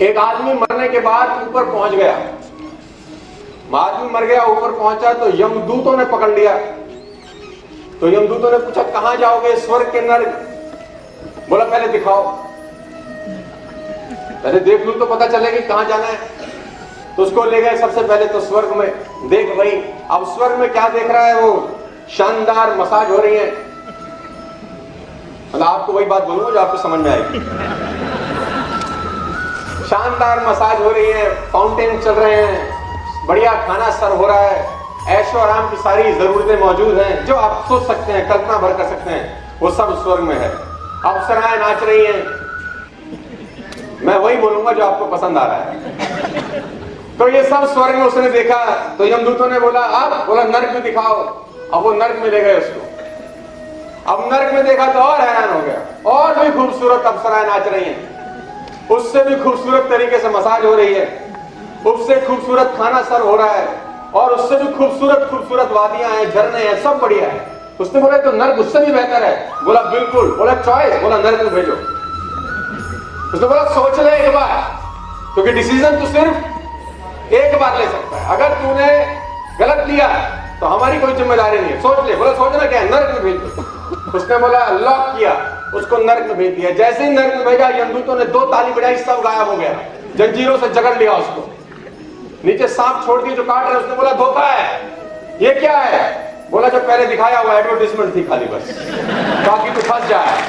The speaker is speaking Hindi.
एक आदमी मरने के बाद ऊपर पहुँच गया। आदमी मर गया, ऊपर पहुँचा तो यमदूतों ने पकड़ लिया। तो यमदूतों ने पूछा, कहा जाओगे? स्वर्ग के नर्क बोला, पहले दिखाओ। पहले देख लू तो पता चलेगा कहाँ जाना है। तो उसको ले गए सबसे पहले तो स्वर्ग में। देख भाई, अब स्वर्ग में क्या देख रहा है वो? शानदार मसाज हो रही है। मतलब आपको वही बात बोलूँगा जो आपको समझ में आएगी। शानदार मसाज हो रही है फाउंटेन चल रहे हैं, बढ़िया खाना सर्व हो रहा है। ऐशो आराम की सारी जरूरतें मौजूद हैं, जो आप सोच सकते हैं, कल्पना भर कर सकते हैं, वो सब स्वर्ग में है। अप्सराएँ नाच रही हैं। मैं वही बोलूँगा जो आपको पसंद आ रहा है। तो ये सब स्वर्ग में उसने देखा तो यमदूतों ने बोला अब बोला, नर्क में दिखाओ। अब वो नर्क में ले गए उसको। अब नर्क में देखा तो और हैरान हो गया। और भी खूबसूरत अप्सराएँ नाच रही हैं। उससे भी खूबसूरत तरीके से मसाज हो रही है। उससे खूबसूरत खाना सर हो रहा है। और उससे भी खूबसूरत खूबसूरत वादियाँ हैं, झरने हैं, सब बढ़िया है। उसने बोला तो नर्क, उससे भी बेहतर है। बोला, बिल्कुल। बोला चॉइस बोला, नर्क में भेजो। उसने बोला, सोच ले एक बार। क्योंकि डिसीज़न तो सिर्फ़ एक बार ले सकता है। अगर तूने गलत लिया तो हमारी कोई ज़िम्मेदारी नहीं है। सोच ले। बोला, सोचना क्या है? नर्क में भेज। दो उसने बोला, लॉक किया। उसको नर्क में भेज दिया। जैसे ही नर्क में भेजा यमदूतों ने दो ताली बजाई, सब गायब हो गया। जंजीरों से जगड़ लिया उसको। नीचे सांप छोड़ दिए, जो काट रहे उसने बोला, धोखा है। ये क्या है? बोला, जो पहले दिखाया हुआ एडवर्टीजमेंट थी खाली बस। बाकी तो फंस जाए।